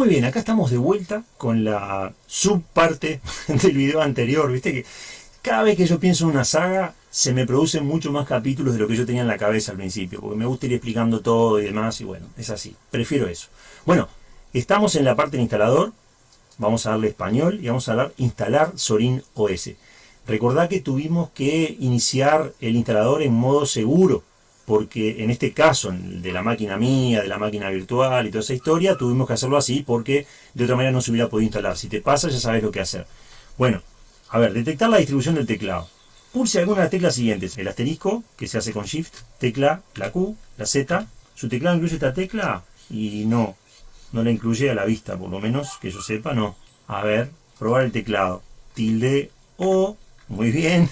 Muy bien, acá estamos de vuelta con la subparte del video anterior. Viste que cada vez que yo pienso en una saga, se me producen mucho más capítulos de lo que yo tenía en la cabeza al principio, porque me gusta ir explicando todo y demás, y bueno, es así. Prefiero eso. Bueno, estamos en la parte del instalador. Vamos a darle español y vamos a dar instalar Sorin OS. Recordad que tuvimos que iniciar el instalador en modo seguro porque en este caso, de la máquina mía, de la máquina virtual y toda esa historia, tuvimos que hacerlo así porque de otra manera no se hubiera podido instalar. Si te pasa, ya sabes lo que hacer. Bueno, a ver, detectar la distribución del teclado. Pulse alguna de las teclas siguientes. El asterisco, que se hace con Shift, tecla, la Q, la Z. ¿Su teclado incluye esta tecla? Y no, no la incluye a la vista, por lo menos que yo sepa, no. A ver, probar el teclado. Tilde O, muy bien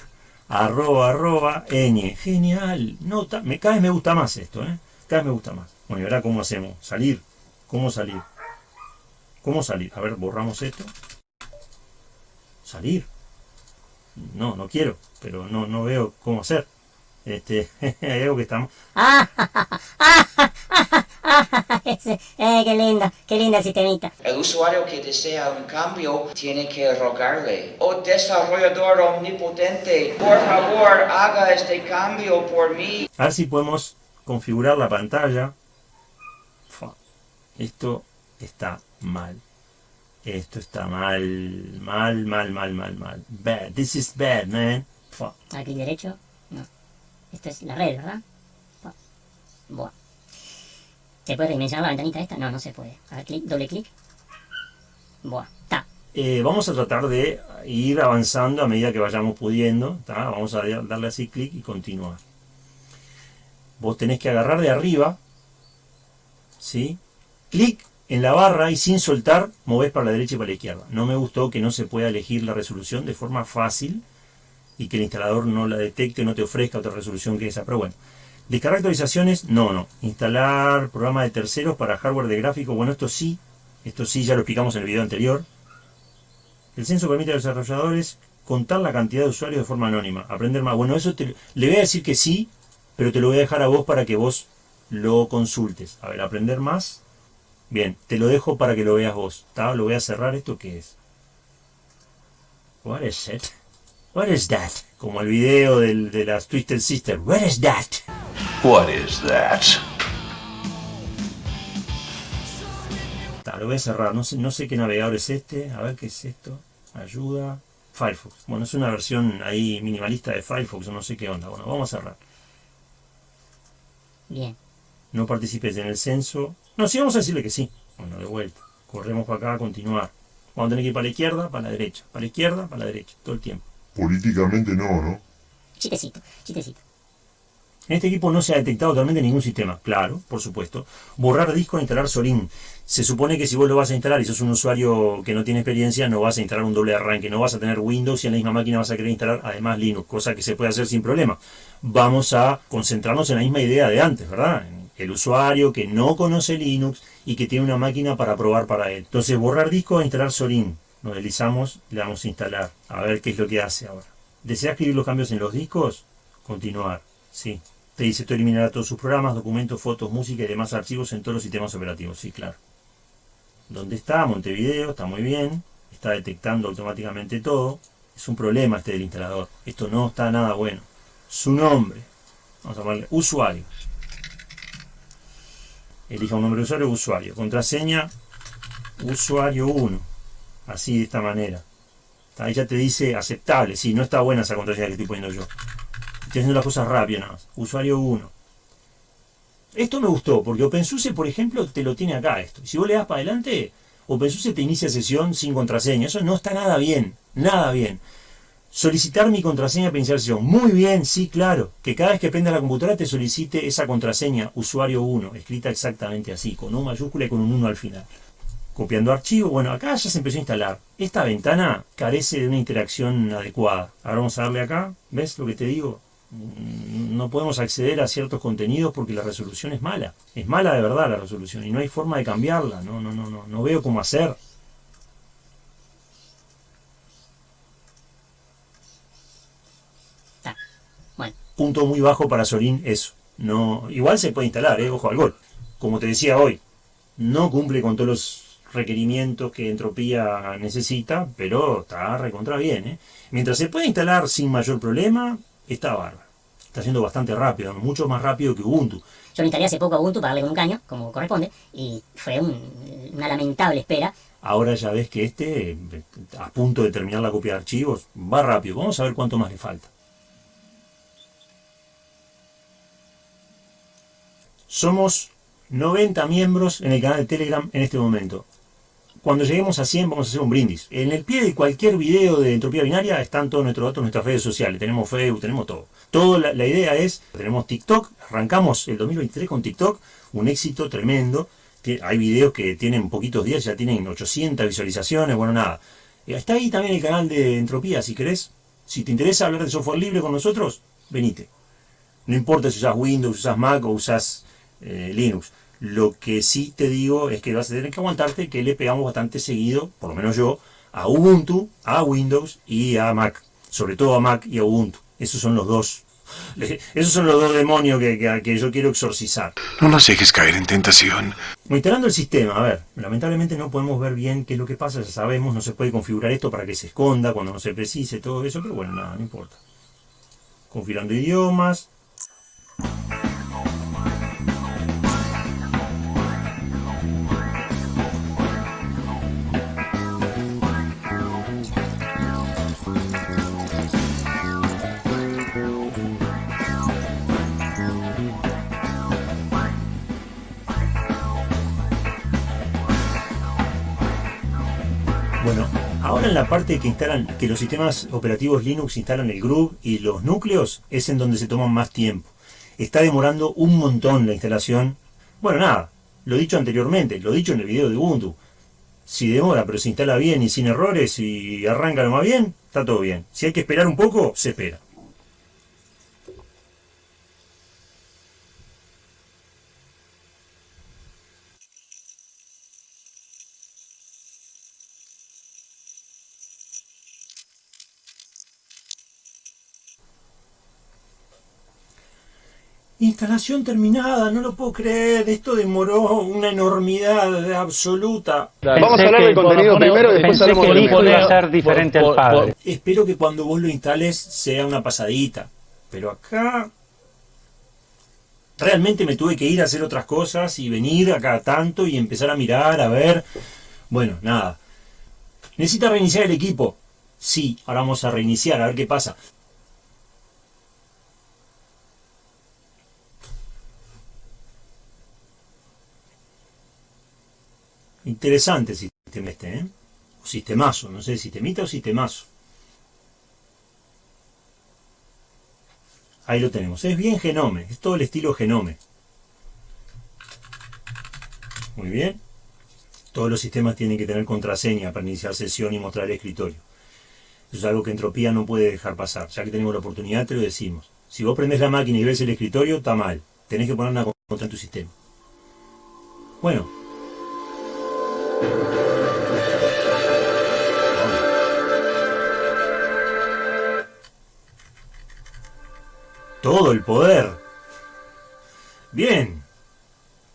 arroba, arroba, ñ. Genial. Nota. Me, cada vez me gusta más esto, ¿eh? Cada vez me gusta más. Bueno, y ahora cómo hacemos. Salir. ¿Cómo salir? ¿Cómo salir? A ver, borramos esto. Salir. No, no quiero, pero no, no veo cómo hacer. Este, algo que estamos... eh, qué lindo, qué linda sistemita. El usuario que desea un cambio tiene que rogarle. Oh desarrollador omnipotente, por favor haga este cambio por mí. A ver si podemos configurar la pantalla. Esto está mal. Esto está mal, mal, mal, mal, mal, mal. Bad. This is bad, man. Aquí derecho. No. Esto es la red, ¿verdad? Buah. ¿Se puede redimensionar la ventanita esta? No, no se puede. A ver, clic, doble clic. Buah, está. Eh, vamos a tratar de ir avanzando a medida que vayamos pudiendo. Vamos a darle así clic y continuar. Vos tenés que agarrar de arriba. ¿Sí? Clic en la barra y sin soltar, movés para la derecha y para la izquierda. No me gustó que no se pueda elegir la resolución de forma fácil y que el instalador no la detecte, no te ofrezca otra resolución que esa. Pero bueno, Descargar actualizaciones, no, no. Instalar programa de terceros para hardware de gráfico, bueno, esto sí, esto sí, ya lo explicamos en el video anterior. El censo permite a los desarrolladores contar la cantidad de usuarios de forma anónima, aprender más. Bueno, eso le voy a decir que sí, pero te lo voy a dejar a vos para que vos lo consultes. A ver, aprender más. Bien, te lo dejo para que lo veas vos. Lo voy a cerrar. ¿Esto qué es? What is it? What is that? Como el video de las Twisted Sisters. What is that? What is that? lo voy a cerrar, no sé, no sé qué navegador es este, a ver qué es esto, ayuda, Firefox, bueno es una versión ahí minimalista de Firefox, no sé qué onda, bueno vamos a cerrar. Bien. No participes en el censo, no, sí vamos a decirle que sí, bueno de vuelta, corremos para acá a continuar, vamos a tener que ir para la izquierda, para la derecha, para la izquierda, para la derecha, todo el tiempo. Políticamente no, ¿no? Chitecito, chitecito. En este equipo no se ha detectado totalmente ningún sistema. Claro, por supuesto. Borrar disco e instalar Sorin. Se supone que si vos lo vas a instalar y sos un usuario que no tiene experiencia, no vas a instalar un doble arranque, no vas a tener Windows y en la misma máquina vas a querer instalar además Linux, cosa que se puede hacer sin problema. Vamos a concentrarnos en la misma idea de antes, ¿verdad? El usuario que no conoce Linux y que tiene una máquina para probar para él. Entonces, borrar disco e instalar Sorin. Nos deslizamos, le damos a instalar. A ver qué es lo que hace ahora. ¿Desea escribir los cambios en los discos? Continuar. Sí. Te dice, esto eliminará todos sus programas, documentos, fotos, música y demás archivos en todos los sistemas operativos. Sí, claro. ¿Dónde está? Montevideo, está muy bien. Está detectando automáticamente todo. Es un problema este del instalador. Esto no está nada bueno. Su nombre. Vamos a llamarle usuario. Elija un nombre de usuario, usuario. Contraseña, usuario 1. Así de esta manera. Ahí ya te dice aceptable. Sí, no está buena esa contraseña que estoy poniendo yo. Haciendo las cosas rápido nada más. Usuario 1. Esto me gustó, porque OpenSUSE, por ejemplo, te lo tiene acá esto. Si vos le das para adelante, OpenSUSE te inicia sesión sin contraseña. Eso no está nada bien, nada bien. Solicitar mi contraseña para iniciar sesión. Muy bien, sí, claro. Que cada vez que prendas la computadora te solicite esa contraseña, usuario 1, escrita exactamente así, con un mayúscula y con un 1 al final. Copiando archivo, bueno, acá ya se empezó a instalar. Esta ventana carece de una interacción adecuada. Ahora vamos a darle acá, ¿ves lo que te digo? No podemos acceder a ciertos contenidos porque la resolución es mala. Es mala de verdad la resolución y no hay forma de cambiarla. No, no, no, no, no veo cómo hacer. Punto muy bajo para Sorin eso. No, igual se puede instalar, eh, ojo al gol. Como te decía hoy, no cumple con todos los requerimientos que Entropía necesita, pero está recontra bien. ¿eh? Mientras se puede instalar sin mayor problema, está bárbaro. Está siendo bastante rápido, mucho más rápido que Ubuntu. Yo instalé hace poco a Ubuntu para darle con un caño, como corresponde, y fue una lamentable espera. Ahora ya ves que este, a punto de terminar la copia de archivos, va rápido. Vamos a ver cuánto más le falta. Somos 90 miembros en el canal de Telegram en este momento. Cuando lleguemos a 100 vamos a hacer un brindis. En el pie de cualquier video de entropía binaria están todos nuestros datos, nuestras redes sociales. Tenemos Facebook, tenemos todo. La, idea es, tenemos TikTok, arrancamos el 2023 con TikTok, un éxito tremendo. Hay videos que tienen poquitos días, ya tienen 800 visualizaciones, bueno, nada. Eh, está ahí también el canal de Entropía, si querés. Si te interesa hablar de software libre con nosotros, venite. No importa si usas Windows, usas Mac o usas eh, Linux. Lo que sí te digo es que vas a tener que aguantarte que le pegamos bastante seguido, por lo menos yo, a Ubuntu, a Windows y a Mac. Sobre todo a Mac y a Ubuntu. Esos son los dos. Esos son los dos demonios que, que, yo quiero exorcizar. No nos dejes caer en tentación. Instalando el sistema, a ver, lamentablemente no podemos ver bien qué es lo que pasa, ya sabemos, no se puede configurar esto para que se esconda cuando no se precise, todo eso, pero bueno, nada, no importa. Configurando idiomas. En la parte que instalan, que los sistemas operativos Linux instalan el Groove y los núcleos, es en donde se toman más tiempo. Está demorando un montón la instalación. Bueno, nada, lo dicho anteriormente, lo dicho en el video de Ubuntu. Si demora, pero se instala bien y sin errores y arranca lo más bien, está todo bien. Si hay que esperar un poco, se espera. Instalación terminada, no lo puedo creer, esto demoró una enormidad absoluta. Vamos a hablar del contenido primero y después hablamos del hijo iba a ser diferente al padre. espero que cuando vos lo instales sea una pasadita, pero acá realmente me tuve que ir a hacer otras cosas y venir acá tanto y empezar a mirar, a ver. Bueno, nada. ¿Necesita reiniciar el equipo? Sí, ahora vamos a reiniciar, a ver qué pasa. Interesante el sistema este, ¿eh? O sistemazo, no sé, sistemita o sistemazo. Ahí lo tenemos. Es bien Genome, es todo el estilo Genome. Muy bien. Todos los sistemas tienen que tener contraseña para iniciar sesión y mostrar el escritorio. Eso es algo que Entropía no puede dejar pasar. Ya que tenemos la oportunidad, te lo decimos. Si vos prendés la máquina y ves el escritorio, está mal. Tenés que poner una contraseña en tu sistema. Bueno, todo el poder. Bien.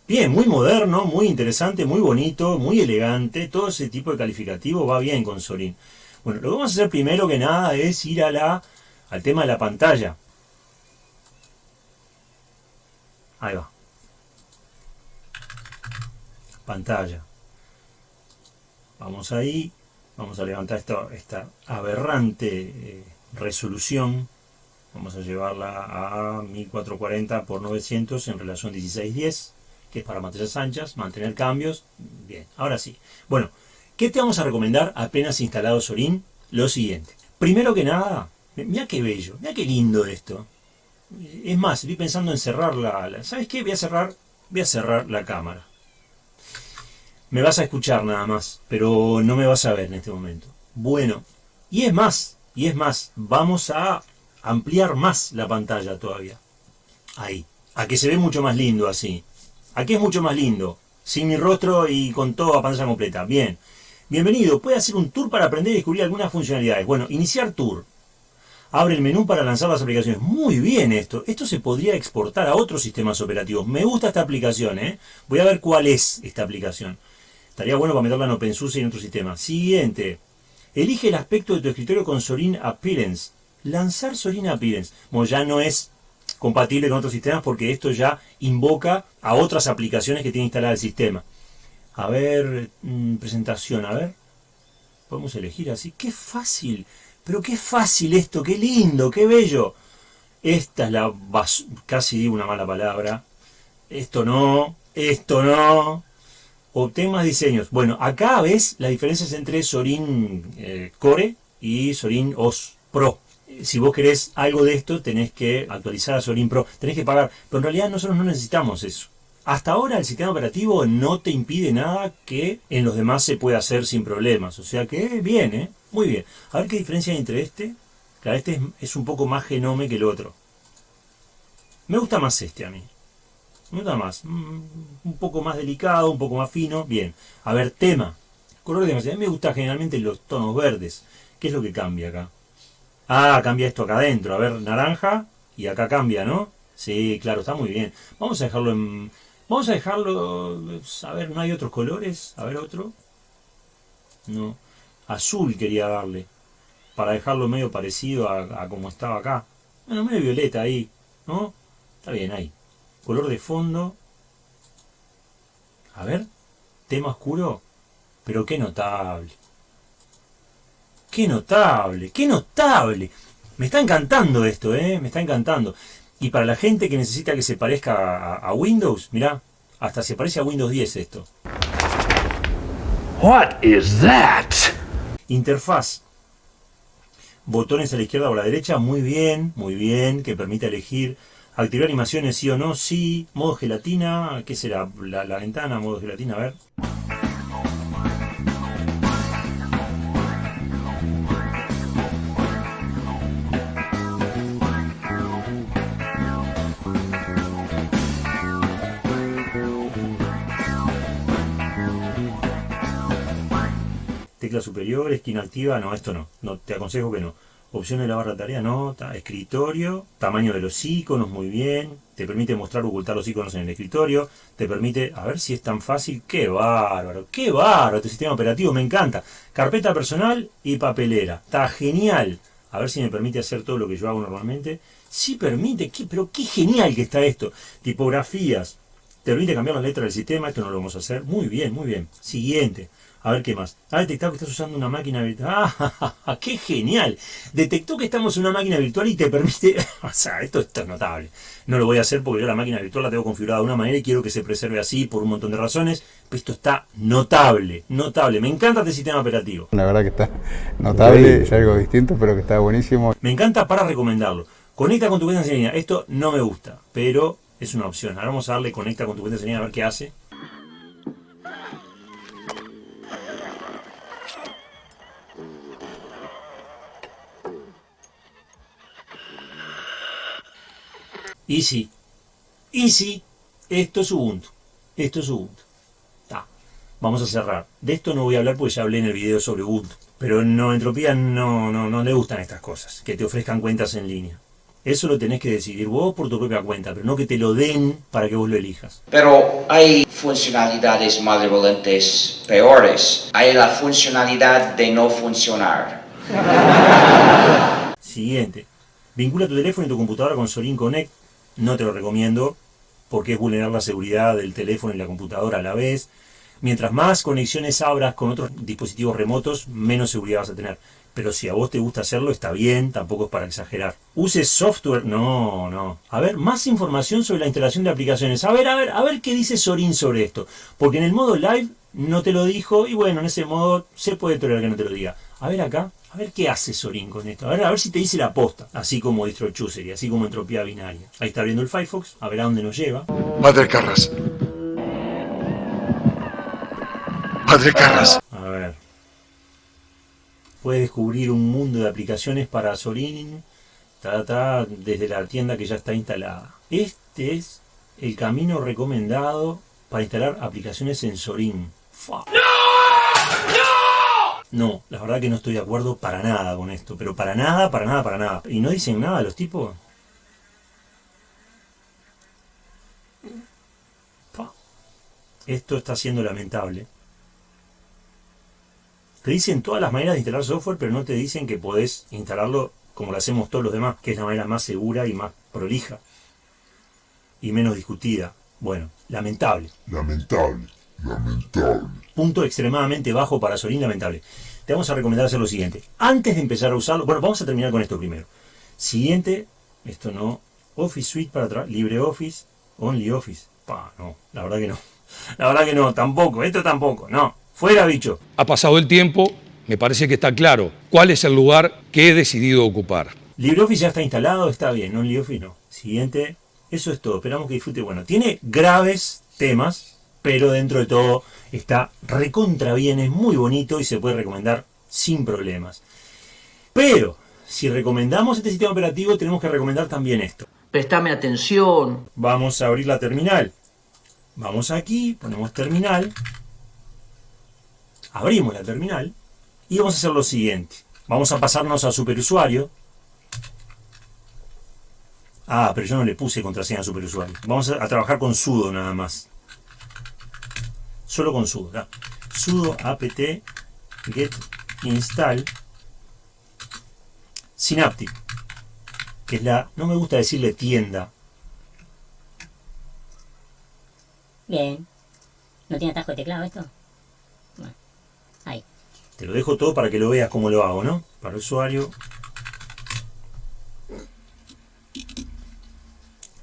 Bien, muy moderno, muy interesante, muy bonito, muy elegante. Todo ese tipo de calificativo va bien con Sorin. Bueno, lo que vamos a hacer primero que nada es ir a la, al tema de la pantalla. Ahí va. Pantalla. Vamos ahí, vamos a levantar esta, aberrante eh, resolución, vamos a llevarla a 1440 por 900 en relación 1610, que es para pantallas anchas, mantener cambios, bien, ahora sí. Bueno, ¿qué te vamos a recomendar apenas instalado Sorin? Lo siguiente, primero que nada, mira qué bello, mira qué lindo esto. Es más, estoy pensando en cerrar la, ¿sabes qué? Voy a cerrar, voy a cerrar la cámara me vas a escuchar nada más, pero no me vas a ver en este momento. Bueno, y es más, y es más, vamos a ampliar más la pantalla todavía. Ahí, a que se ve mucho más lindo así. Aquí es mucho más lindo, sin mi rostro y con toda pantalla completa. Bien, bienvenido, puede hacer un tour para aprender y descubrir algunas funcionalidades. Bueno, iniciar tour. Abre el menú para lanzar las aplicaciones. Muy bien esto. Esto se podría exportar a otros sistemas operativos. Me gusta esta aplicación, ¿eh? Voy a ver cuál es esta aplicación. Estaría bueno para meterla en OpenSUSE y en otro sistema. Siguiente. Elige el aspecto de tu escritorio con Sorin Appearance. Lanzar Sorin Appearance. Bueno, ya no es compatible con otros sistemas porque esto ya invoca a otras aplicaciones que tiene instalada el sistema. A ver, mm, presentación, a ver. Podemos elegir así. ¡Qué fácil! Pero qué fácil esto, qué lindo, qué bello. Esta es la casi digo una mala palabra. Esto no, esto no. Obtén más diseños. Bueno, acá ves las diferencias entre Sorin eh, Core y Sorin OS Pro. Si vos querés algo de esto, tenés que actualizar a Sorin Pro. Tenés que pagar. Pero en realidad nosotros no necesitamos eso. Hasta ahora el sistema operativo no te impide nada que en los demás se pueda hacer sin problemas. O sea que bien, ¿eh? Muy bien. A ver qué diferencia hay entre este. Claro, este es, un poco más genome que el otro. Me gusta más este a mí. Me gusta más. Mm, un poco más delicado, un poco más fino. Bien. A ver, tema. Color de A mí me gusta generalmente los tonos verdes. ¿Qué es lo que cambia acá? Ah, cambia esto acá adentro. A ver, naranja. Y acá cambia, ¿no? Sí, claro, está muy bien. Vamos a dejarlo en... Vamos a dejarlo... A ver, ¿no hay otros colores? A ver, otro. No azul quería darle, para dejarlo medio parecido a, como estaba acá. Bueno, medio violeta ahí, ¿no? Está bien ahí. Color de fondo. A ver, tema oscuro, pero qué notable. Qué notable, qué notable. Me está encantando esto, ¿eh? Me está encantando. Y para la gente que necesita que se parezca a, a Windows, mirá, hasta se parece a Windows 10 esto. What is that? Interfaz. Botones a la izquierda o a la derecha, muy bien, muy bien, que permite elegir activar animaciones sí o no, sí, modo gelatina, ¿qué será? La, la ventana, modo gelatina, a ver. tecla superior, esquina activa, no, esto no, no te aconsejo que no. Opción de la barra de tarea, no, escritorio, tamaño de los iconos, muy bien, te permite mostrar o ocultar los iconos en el escritorio, te permite, a ver si es tan fácil, qué bárbaro, qué bárbaro, este sistema operativo me encanta. Carpeta personal y papelera, está genial. A ver si me permite hacer todo lo que yo hago normalmente. Sí permite, ¿qué? pero qué genial que está esto. Tipografías, te permite cambiar las letras del sistema, esto no lo vamos a hacer. Muy bien, muy bien. Siguiente. A ver qué más. Ha detectado que estás usando una máquina virtual. ¡Ah! ¡Qué genial! Detectó que estamos en una máquina virtual y te permite... o sea, esto, es notable. No lo voy a hacer porque yo la máquina virtual la tengo configurada de una manera y quiero que se preserve así por un montón de razones. Pero esto está notable, notable. Me encanta este sistema operativo. La verdad que está notable, es algo distinto, pero que está buenísimo. Me encanta para recomendarlo. Conecta con tu cuenta en línea. Esto no me gusta, pero es una opción. Ahora vamos a darle conecta con tu cuenta en línea a ver qué hace. Easy. Easy. Esto es Ubuntu. Esto es Ubuntu. Vamos a cerrar. De esto no voy a hablar porque ya hablé en el video sobre Ubuntu. Pero no Entropía no, no, no le gustan estas cosas. Que te ofrezcan cuentas en línea. Eso lo tenés que decidir vos por tu propia cuenta, pero no que te lo den para que vos lo elijas. Pero hay funcionalidades malevolentes peores. Hay la funcionalidad de no funcionar. Siguiente. Vincula tu teléfono y tu computadora con Solin Connect no te lo recomiendo porque es vulnerar la seguridad del teléfono y la computadora a la vez. Mientras más conexiones abras con otros dispositivos remotos, menos seguridad vas a tener. Pero si a vos te gusta hacerlo, está bien, tampoco es para exagerar. Use software, no, no. A ver, más información sobre la instalación de aplicaciones. A ver, a ver, a ver qué dice Sorin sobre esto. Porque en el modo live no te lo dijo y bueno, en ese modo se puede tolerar que no te lo diga. A ver acá, a ver qué hace Sorin con esto. A ver, a ver si te dice la posta. Así como distro y así como entropía binaria. Ahí está abriendo el Firefox, a ver a dónde nos lleva. Padre Carras. Padre Carras. A ver. Puedes descubrir un mundo de aplicaciones para Sorin ta, desde la tienda que ya está instalada. Este es el camino recomendado para instalar aplicaciones en Sorin. ¡No! ¡No! No, la verdad que no estoy de acuerdo para nada con esto, pero para nada, para nada, para nada. ¿Y no dicen nada los tipos? Esto está siendo lamentable. Te dicen todas las maneras de instalar software, pero no te dicen que podés instalarlo como lo hacemos todos los demás, que es la manera más segura y más prolija y menos discutida. Bueno, lamentable. Lamentable. Lamentable. Punto extremadamente bajo para Sorin, lamentable. Te vamos a recomendar hacer lo siguiente. Antes de empezar a usarlo, bueno, vamos a terminar con esto primero. Siguiente, esto no, Office Suite para atrás, LibreOffice, OnlyOffice. Pa, no, la verdad que no. La verdad que no, tampoco, esto tampoco, no. Fuera, bicho. Ha pasado el tiempo, me parece que está claro cuál es el lugar que he decidido ocupar. LibreOffice ya está instalado, está bien, OnlyOffice no. Siguiente, eso es todo, esperamos que disfrute. Bueno, tiene graves temas, pero dentro de todo está recontra bien, es muy bonito y se puede recomendar sin problemas. Pero, si recomendamos este sistema operativo, tenemos que recomendar también esto. Prestame atención. Vamos a abrir la terminal. Vamos aquí, ponemos terminal. Abrimos la terminal y vamos a hacer lo siguiente. Vamos a pasarnos a superusuario. Ah, pero yo no le puse contraseña a superusuario. Vamos a, a trabajar con sudo nada más. Solo con sudo. sudo apt get install synaptic que es la, no me gusta decirle tienda, Bien. ¿No tiene atajo de teclado esto? Bueno, ahí. te lo dejo todo para que lo veas cómo lo hago, ¿no? Para el usuario.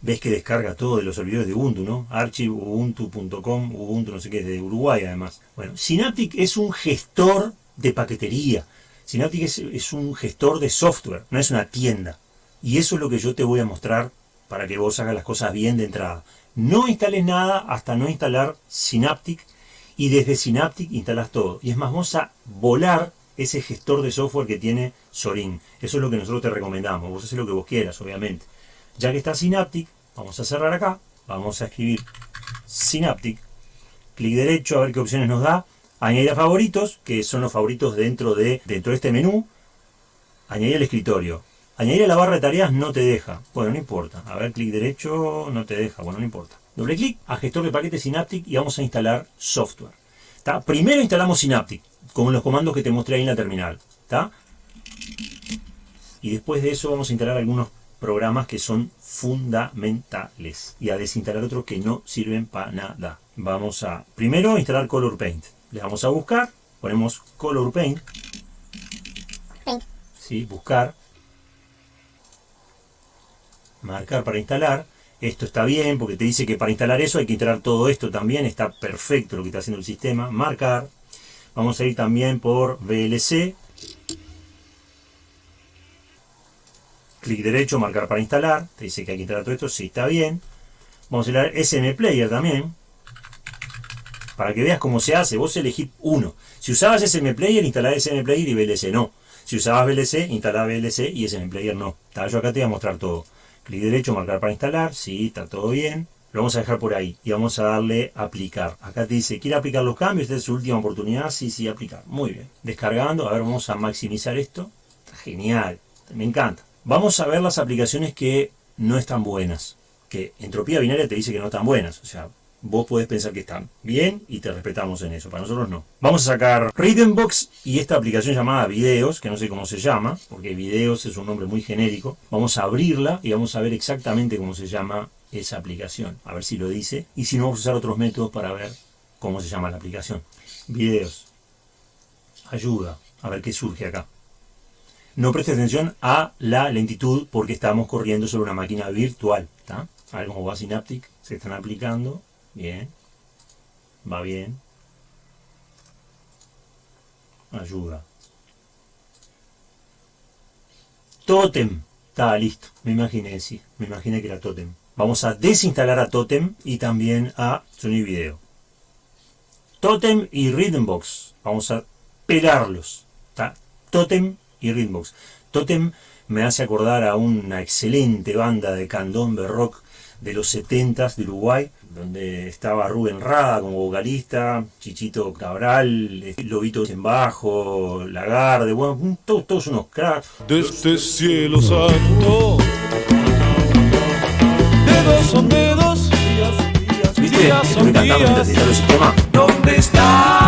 Ves que descarga todo de los servidores de Ubuntu, ¿no? Archive, ubuntu.com, Ubuntu no sé qué, es de Uruguay además. Bueno, Synaptic es un gestor de paquetería. Synaptic es, es un gestor de software, no es una tienda. Y eso es lo que yo te voy a mostrar para que vos hagas las cosas bien de entrada. No instales nada hasta no instalar Synaptic y desde Synaptic instalas todo. Y es más, vamos a volar ese gestor de software que tiene Sorin. Eso es lo que nosotros te recomendamos. Vos haces lo que vos quieras, obviamente. Ya que está Synaptic, vamos a cerrar acá. Vamos a escribir Synaptic. Clic derecho a ver qué opciones nos da. Añadir a favoritos, que son los favoritos dentro de, dentro de este menú. Añadir al escritorio. Añadir a la barra de tareas no te deja. Bueno, no importa. A ver, clic derecho no te deja. Bueno, no importa. Doble clic a gestor de paquetes Synaptic y vamos a instalar software. Primero instalamos Synaptic con los comandos que te mostré ahí en la terminal. ¿tá? Y después de eso vamos a instalar algunos programas que son fundamentales y a desinstalar otros que no sirven para nada. Vamos a primero instalar Color Paint. Le vamos a buscar, ponemos Color Paint. ¿Sí? Buscar. Marcar para instalar. Esto está bien porque te dice que para instalar eso hay que instalar todo esto también. Está perfecto lo que está haciendo el sistema. Marcar. Vamos a ir también por VLC. Clic derecho, marcar para instalar. Te dice que hay que instalar todo esto. Sí, está bien. Vamos a instalar SM Player también. Para que veas cómo se hace. Vos elegís uno. Si usabas SM Player, instalás SM Player y VLC no. Si usabas VLC, instalás VLC y SM Player no. Está, Yo acá te voy a mostrar todo. Clic derecho, marcar para instalar. Sí, está todo bien. Lo vamos a dejar por ahí y vamos a darle aplicar. Acá te dice, ¿quiere aplicar los cambios? Esta es su última oportunidad. Sí, sí, aplicar. Muy bien. Descargando. A ver, vamos a maximizar esto. Está genial. Me encanta. Vamos a ver las aplicaciones que no están buenas. Que entropía binaria te dice que no están buenas. O sea, vos podés pensar que están bien y te respetamos en eso. Para nosotros no. Vamos a sacar Rhythmbox y esta aplicación llamada Videos, que no sé cómo se llama, porque Videos es un nombre muy genérico. Vamos a abrirla y vamos a ver exactamente cómo se llama esa aplicación. A ver si lo dice. Y si no, vamos a usar otros métodos para ver cómo se llama la aplicación. Videos. Ayuda. A ver qué surge acá. No preste atención a la lentitud porque estamos corriendo sobre una máquina virtual. ¿tá? A ver cómo va Synaptic. Se están aplicando. Bien. Va bien. Ayuda. Totem. Está listo. Me imaginé, sí. Me imaginé que era Totem. Vamos a desinstalar a Totem y también a Sony Video. Totem y Rhythmbox. Vamos a pegarlos. ¿tá? Totem y Rhythmbox. Totem me hace acordar a una excelente banda de candombe rock de los 70s de Uruguay, donde estaba Rubén Rada como vocalista, Chichito Cabral, Lobito en bajo, Lagarde, bueno, todos, todos unos cracks. Desde cielo santo, dedos son dedos, ¿Viste? días Esto son me encantaba mientras días. instaló el sistema. ¿Dónde está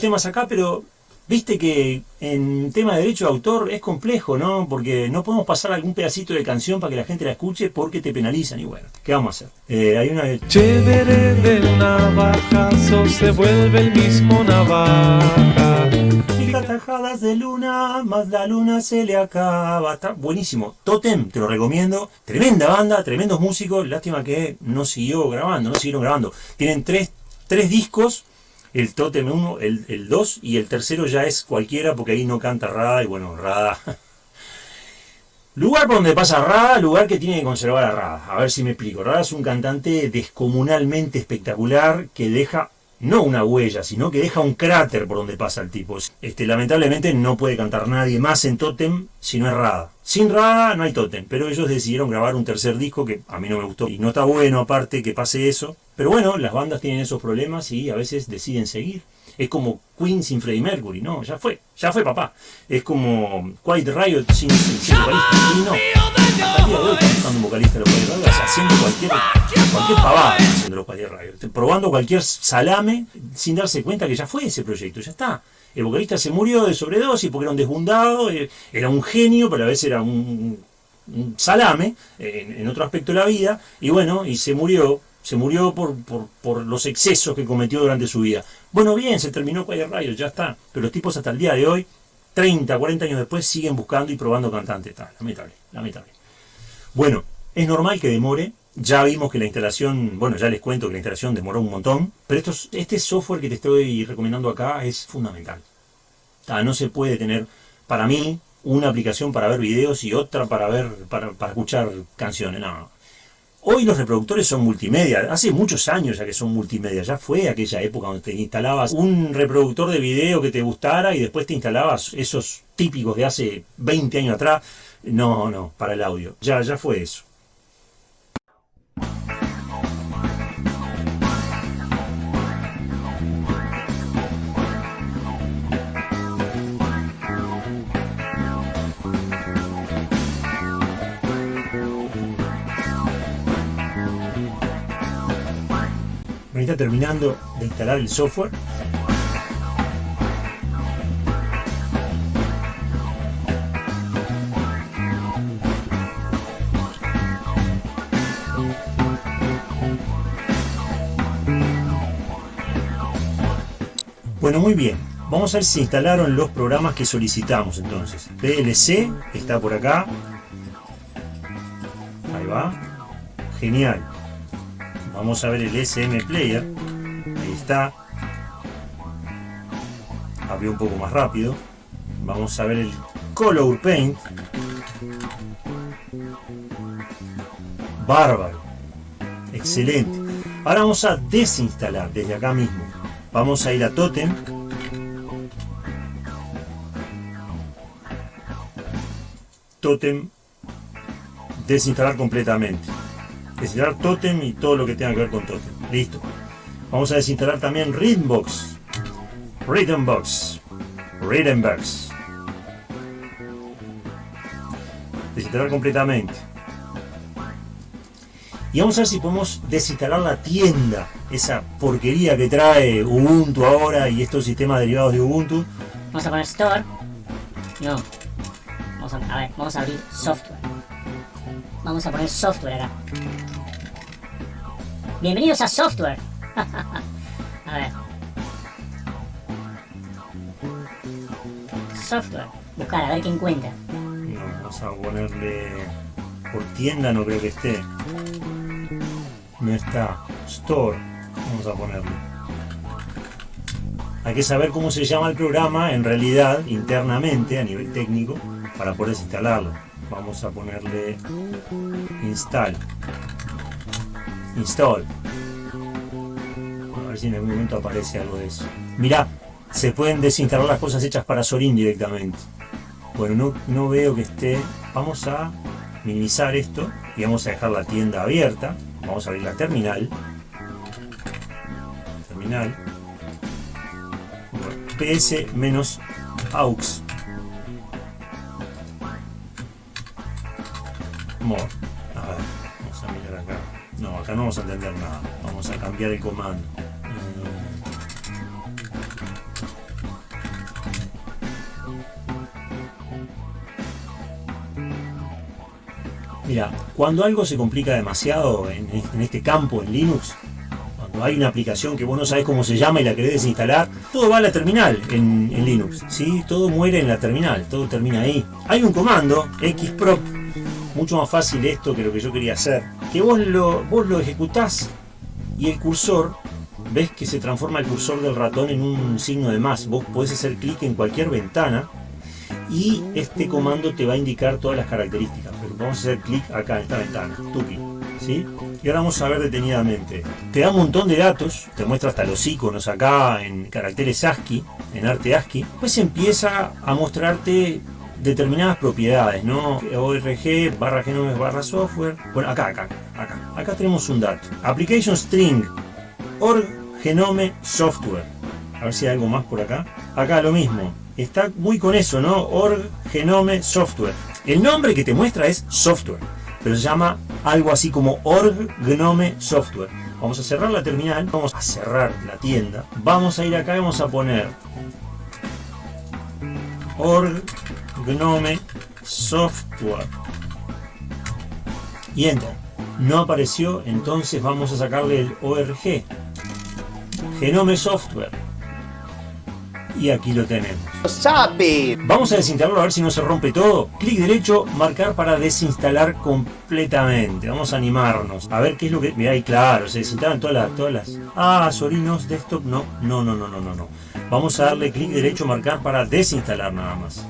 temas acá, pero viste que en tema de derecho de autor es complejo, ¿no? Porque no podemos pasar algún pedacito de canción para que la gente la escuche porque te penalizan y bueno, ¿qué vamos a hacer? Eh, hay una... Chévere del navajazo se vuelve el mismo navaja. Tajadas de luna, más la luna se le acaba. Está buenísimo. Totem, te lo recomiendo. Tremenda banda, tremendos músicos. Lástima que no siguió grabando, no siguieron grabando. Tienen tres, tres discos. El Totem 1, el 2 y el tercero ya es cualquiera porque ahí no canta Rada y bueno, Rada. Lugar por donde pasa Rada, lugar que tiene que conservar a Rada. A ver si me explico. Rada es un cantante descomunalmente espectacular que deja no una huella, sino que deja un cráter por donde pasa el tipo. Este, lamentablemente no puede cantar nadie más en Totem si no es Rada. Sin Rada no hay Totem, pero ellos decidieron grabar un tercer disco que a mí no me gustó y no está bueno aparte que pase eso. Pero bueno, las bandas tienen esos problemas y a veces deciden seguir. Es como Queen sin Freddie Mercury, no, ya fue, ya fue papá. Es como Quiet Riot sin, sin. Y no, de hoy buscando un vocalista de los Riot, haciendo cualquier, cualquier pavada haciendo los Quiet Riot. Probando cualquier salame sin darse cuenta que ya fue ese proyecto, ya está. El vocalista se murió de sobredosis porque era un desbundado, eh, era un genio, pero a veces era un, un salame en, en otro aspecto de la vida, y bueno, y se murió se murió por, por, por, los excesos que cometió durante su vida. Bueno, bien, se terminó Quiet Riot, ya está. Pero los tipos hasta el día de hoy, 30, 40 años después, siguen buscando y probando cantantes. Está, lamentable, lamentable. Bueno, es normal que demore. Ya vimos que la instalación, bueno, ya les cuento que la instalación demoró un montón. Pero estos, este software que te estoy recomendando acá es fundamental. Está, no se puede tener, para mí, una aplicación para ver videos y otra para ver, para, para escuchar canciones. No, Hoy los reproductores son multimedia, hace muchos años ya que son multimedia, ya fue aquella época donde te instalabas un reproductor de video que te gustara y después te instalabas esos típicos de hace 20 años atrás. No, no, para el audio, ya, ya fue eso. me está terminando de instalar el software. Bueno, muy bien. Vamos a ver si instalaron los programas que solicitamos entonces. PLC está por acá. Ahí va. Genial. Vamos a ver el SM Player. Ahí está. Abrió un poco más rápido. Vamos a ver el Color Paint. Bárbaro. Excelente. Ahora vamos a desinstalar desde acá mismo. Vamos a ir a Totem. Totem. Desinstalar completamente desinstalar Totem y todo lo que tenga que ver con Totem. Listo. Vamos a desinstalar también Rhythmbox. Rhythmbox. Rhythmbox. Desinstalar completamente. Y vamos a ver si podemos desinstalar la tienda. Esa porquería que trae Ubuntu ahora y estos sistemas derivados de Ubuntu. Vamos a poner Store. No. Vamos a, a ver, vamos a abrir software. Vamos a poner software acá. Bienvenidos a software. a ver. Software. Buscar, a ver qué encuentra. No, vamos a ponerle... Por tienda no creo que esté. No está. Store. Vamos a ponerle. Hay que saber cómo se llama el programa en realidad internamente a nivel técnico para poder instalarlo. Vamos a ponerle install. Install. A ver si en algún momento aparece algo de eso. Mirá, se pueden desinstalar las cosas hechas para Sorin directamente. Bueno, no, no veo que esté. Vamos a minimizar esto y vamos a dejar la tienda abierta. Vamos a abrir la terminal. Terminal. PS-aux. More. A ver, vamos a mirar acá. No, acá no vamos a entender nada. Vamos a cambiar el comando. Mira, cuando algo se complica demasiado en, este campo, en Linux, cuando hay una aplicación que vos no sabés cómo se llama y la querés desinstalar, todo va a la terminal en, en Linux, ¿sí? Todo muere en la terminal, todo termina ahí. Hay un comando, xprop, mucho más fácil esto que lo que yo quería hacer, que vos lo, vos lo ejecutás y el cursor, ves que se transforma el cursor del ratón en un signo de más. Vos podés hacer clic en cualquier ventana y este comando te va a indicar todas las características. Vamos a hacer clic acá en esta ventana, tuki, ¿sí? Y ahora vamos a ver detenidamente. Te da un montón de datos, te muestra hasta los iconos acá en caracteres ASCII, en arte ASCII. Pues empieza a mostrarte determinadas propiedades, ¿no? ORG, barra genomes, barra software. Bueno, acá, acá, acá. Acá tenemos un dato. Application string, org genome software. A ver si hay algo más por acá. Acá lo mismo. Está muy con eso, ¿no? Org genome software. El nombre que te muestra es software, pero se llama algo así como org genome software. Vamos a cerrar la terminal, vamos a cerrar la tienda. Vamos a ir acá y vamos a poner org Gnome Software. Y enter. No apareció, entonces vamos a sacarle el ORG. Genome Software. Y aquí lo tenemos. Vamos a desinstalarlo a ver si no se rompe todo. Clic derecho, marcar para desinstalar completamente. Vamos a animarnos. A ver qué es lo que... Mirá ahí, claro, se desinstalan todas las... Todas las... Ah, Sorinos Desktop. No, no, no, no, no, no. no. Vamos a darle clic derecho, marcar para desinstalar nada más.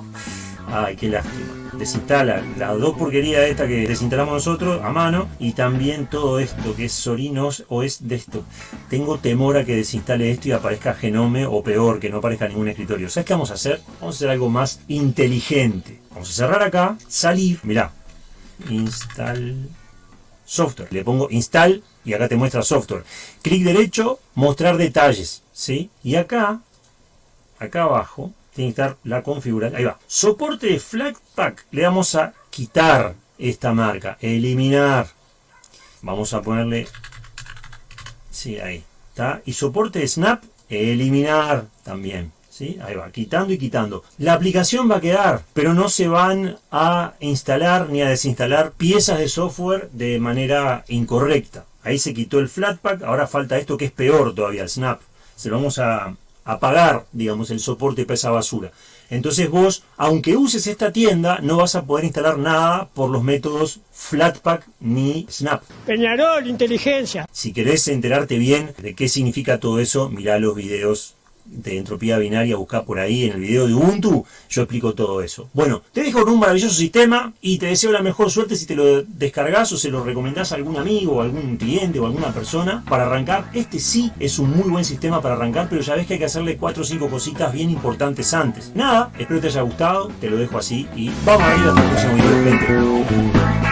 Ay, qué lástima. Desinstala las dos porquerías esta que desinstalamos nosotros a mano y también todo esto que es Sorinos o es de esto. Tengo temor a que desinstale esto y aparezca Genome o peor, que no aparezca ningún escritorio. ¿Sabes qué vamos a hacer? Vamos a hacer algo más inteligente. Vamos a cerrar acá, salir, mirá, install software. Le pongo install y acá te muestra software. Clic derecho, mostrar detalles, ¿sí? Y acá, acá abajo, tiene que estar la configuración. Ahí va. Soporte de Flatpak. Le vamos a quitar esta marca. Eliminar. Vamos a ponerle... Sí, ahí. ¿Está? Y soporte de Snap. Eliminar también. ¿Sí? Ahí va, quitando y quitando. La aplicación va a quedar, pero no se van a instalar ni a desinstalar piezas de software de manera incorrecta. Ahí se quitó el Flatpak, ahora falta esto que es peor todavía, el Snap. Se lo vamos a, apagar, digamos, el soporte para esa basura. Entonces vos, aunque uses esta tienda, no vas a poder instalar nada por los métodos Flatpak ni Snap. Peñarol, inteligencia. Si querés enterarte bien de qué significa todo eso, mirá los videos de entropía binaria, buscá por ahí en el video de Ubuntu, yo explico todo eso. Bueno, te dejo con un maravilloso sistema y te deseo la mejor suerte si te lo descargas o se lo recomendás a algún amigo, o algún cliente o alguna persona para arrancar. Este sí es un muy buen sistema para arrancar, pero ya ves que hay que hacerle 4 o 5 cositas bien importantes antes. Nada, espero te haya gustado, te lo dejo así y vamos a ir hasta el próximo video.